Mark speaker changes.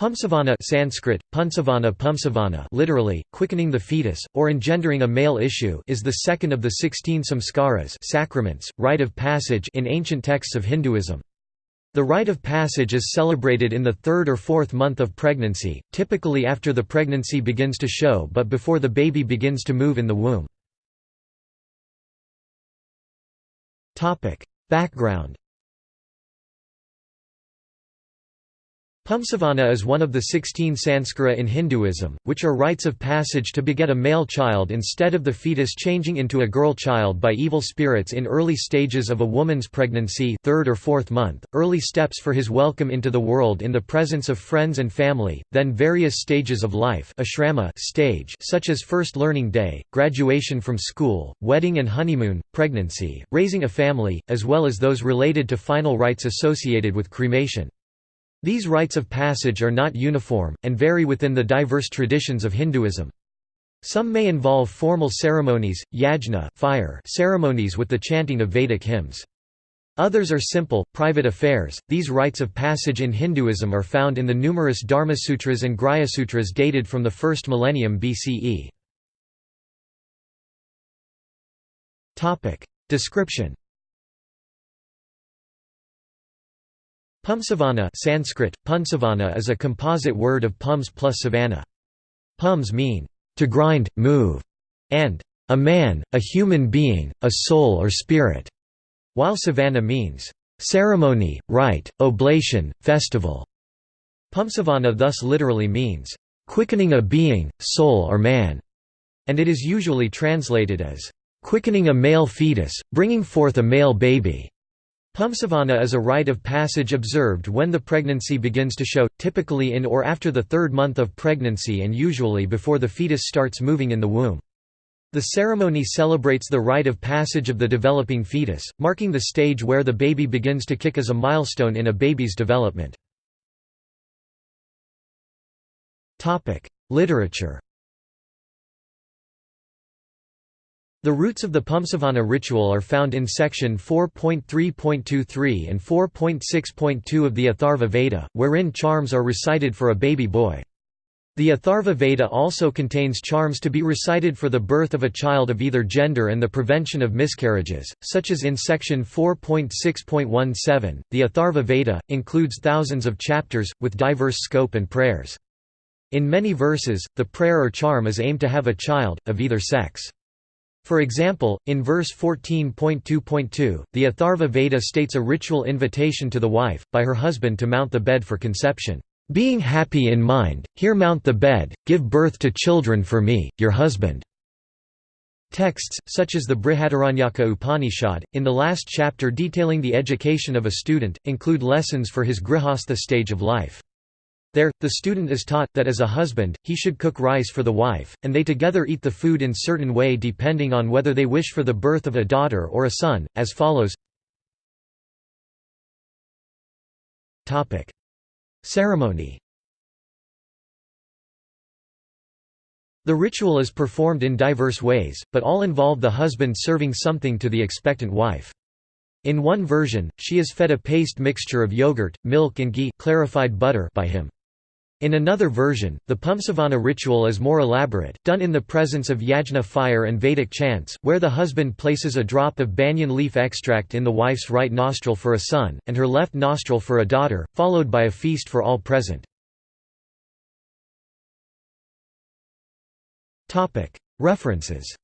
Speaker 1: Pumsavana Sanskrit, Punsavana Pumsavana literally, quickening the fetus, or engendering a male issue is the second of the sixteen samskaras sacraments, rite of passage in ancient texts of Hinduism. The rite of passage is celebrated in the third or fourth month of pregnancy, typically after the pregnancy begins to show but before the baby begins to move in the womb. Background Pumsavana is one of the 16 sanskara in Hinduism, which are rites of passage to beget a male child instead of the fetus changing into a girl child by evil spirits in early stages of a woman's pregnancy third or fourth month, early steps for his welcome into the world in the presence of friends and family, then various stages of life ashrama stage such as first learning day, graduation from school, wedding and honeymoon, pregnancy, raising a family, as well as those related to final rites associated with cremation. These rites of passage are not uniform, and vary within the diverse traditions of Hinduism. Some may involve formal ceremonies, yajna fire ceremonies with the chanting of Vedic hymns. Others are simple, private affairs. These rites of passage in Hinduism are found in the numerous Dharmasutras and Grhyasutras dated from the first millennium BCE. Description. Pumsavana Sanskrit, Punsavana is a composite word of pums plus savana. Pums mean, to grind, move, and a man, a human being, a soul or spirit, while savana means, ceremony, rite, oblation, festival. Pumsavana thus literally means, quickening a being, soul or man, and it is usually translated as, quickening a male fetus, bringing forth a male baby. Pumsavana is a rite of passage observed when the pregnancy begins to show, typically in or after the third month of pregnancy and usually before the fetus starts moving in the womb. The ceremony celebrates the rite of passage of the developing fetus, marking the stage where the baby begins to kick as a milestone in a baby's development. Literature The roots of the Pumsavana ritual are found in section 4.3.23 and 4.6.2 of the Atharva Veda, wherein charms are recited for a baby boy. The Atharva Veda also contains charms to be recited for the birth of a child of either gender and the prevention of miscarriages, such as in section 4.6.17. The Atharva Veda includes thousands of chapters, with diverse scope and prayers. In many verses, the prayer or charm is aimed to have a child, of either sex. For example, in verse 14.2.2, the Atharva Veda states a ritual invitation to the wife, by her husband to mount the bed for conception. Being happy in mind, here mount the bed, give birth to children for me, your husband. Texts, such as the Brihadaranyaka Upanishad, in the last chapter detailing the education of a student, include lessons for his grihastha stage of life. There, the student is taught, that as a husband, he should cook rice for the wife, and they together eat the food in certain way depending on whether they wish for the birth of a daughter or a son, as follows Ceremony The ritual is performed in diverse ways, but all involve the husband serving something to the expectant wife. In one version, she is fed a paste mixture of yogurt, milk and ghee clarified butter by him. In another version, the Pumsavana ritual is more elaborate, done in the presence of yajna fire and Vedic chants, where the husband places a drop of banyan leaf extract in the wife's right nostril for a son, and her left nostril for a daughter, followed by a feast for all present. References